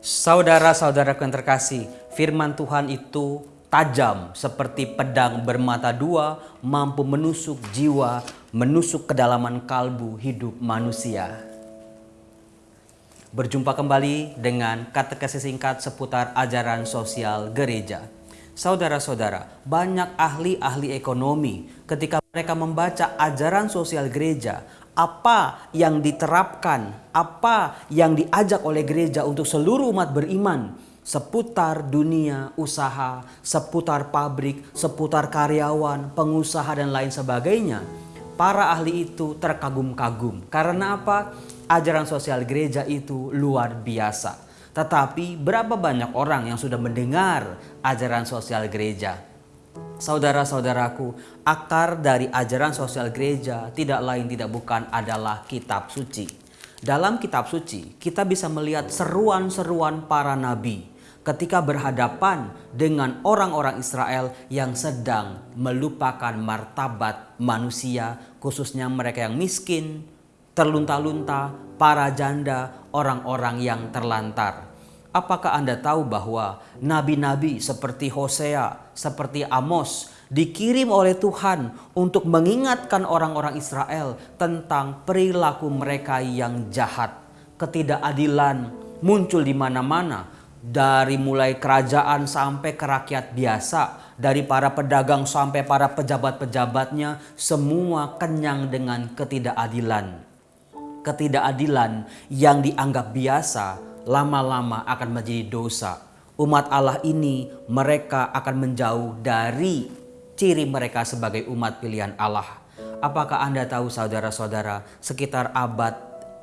Saudara-saudara yang terkasih, firman Tuhan itu tajam seperti pedang bermata dua, mampu menusuk jiwa, menusuk kedalaman kalbu hidup manusia. Berjumpa kembali dengan kata-kata singkat seputar ajaran sosial gereja. Saudara-saudara, banyak ahli-ahli ekonomi ketika mereka membaca ajaran sosial gereja, apa yang diterapkan, apa yang diajak oleh gereja untuk seluruh umat beriman seputar dunia usaha, seputar pabrik, seputar karyawan, pengusaha dan lain sebagainya. Para ahli itu terkagum-kagum. Karena apa? Ajaran sosial gereja itu luar biasa. Tetapi berapa banyak orang yang sudah mendengar ajaran sosial gereja? Saudara-saudaraku, akar dari ajaran sosial gereja tidak lain tidak bukan adalah kitab suci. Dalam kitab suci, kita bisa melihat seruan-seruan para nabi ketika berhadapan dengan orang-orang Israel yang sedang melupakan martabat manusia, khususnya mereka yang miskin, terlunta-lunta, para janda, orang-orang yang terlantar. Apakah Anda tahu bahwa nabi-nabi seperti Hosea, seperti Amos dikirim oleh Tuhan untuk mengingatkan orang-orang Israel tentang perilaku mereka yang jahat. Ketidakadilan muncul di mana-mana dari mulai kerajaan sampai ke rakyat biasa, dari para pedagang sampai para pejabat-pejabatnya, semua kenyang dengan ketidakadilan. Ketidakadilan yang dianggap biasa lama-lama akan menjadi dosa. Umat Allah ini mereka akan menjauh dari ciri mereka sebagai umat pilihan Allah. Apakah Anda tahu saudara-saudara sekitar abad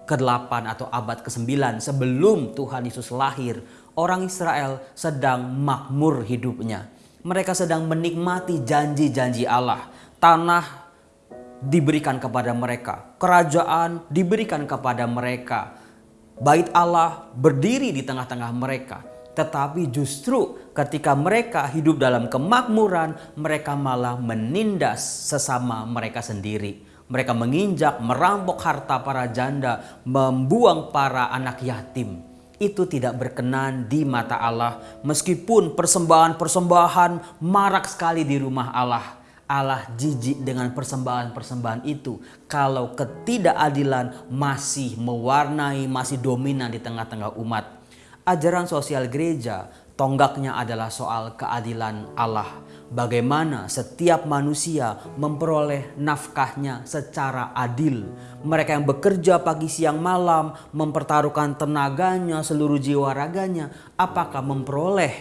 ke-8 atau abad ke-9 sebelum Tuhan Yesus lahir, orang Israel sedang makmur hidupnya. Mereka sedang menikmati janji-janji Allah. Tanah diberikan kepada mereka, kerajaan diberikan kepada mereka Bait Allah berdiri di tengah-tengah mereka. Tetapi justru ketika mereka hidup dalam kemakmuran, mereka malah menindas sesama mereka sendiri. Mereka menginjak, merampok harta para janda, membuang para anak yatim. Itu tidak berkenan di mata Allah meskipun persembahan-persembahan marak sekali di rumah Allah Allah jijik dengan persembahan-persembahan itu kalau ketidakadilan masih mewarnai, masih dominan di tengah-tengah umat. Ajaran sosial gereja tonggaknya adalah soal keadilan Allah. Bagaimana setiap manusia memperoleh nafkahnya secara adil. Mereka yang bekerja pagi siang malam mempertaruhkan tenaganya, seluruh jiwa raganya. Apakah memperoleh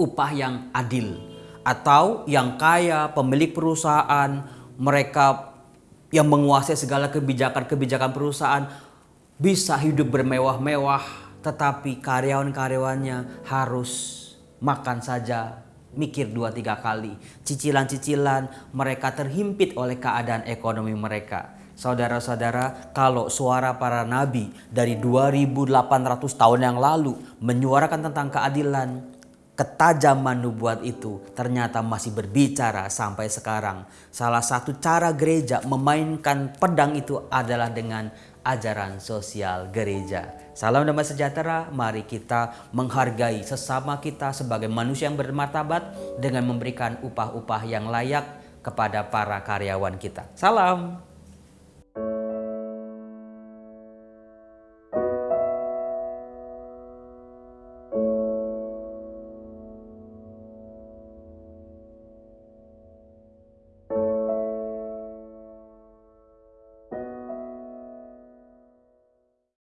upah yang adil? Atau yang kaya, pemilik perusahaan, mereka yang menguasai segala kebijakan-kebijakan perusahaan bisa hidup bermewah-mewah, tetapi karyawan-karyawannya harus makan saja mikir dua tiga kali. Cicilan-cicilan mereka terhimpit oleh keadaan ekonomi mereka. Saudara-saudara, kalau suara para nabi dari 2800 tahun yang lalu menyuarakan tentang keadilan, ketajaman nubuat itu ternyata masih berbicara sampai sekarang. Salah satu cara gereja memainkan pedang itu adalah dengan ajaran sosial gereja. Salam damai sejahtera, mari kita menghargai sesama kita sebagai manusia yang bermartabat dengan memberikan upah-upah yang layak kepada para karyawan kita. Salam.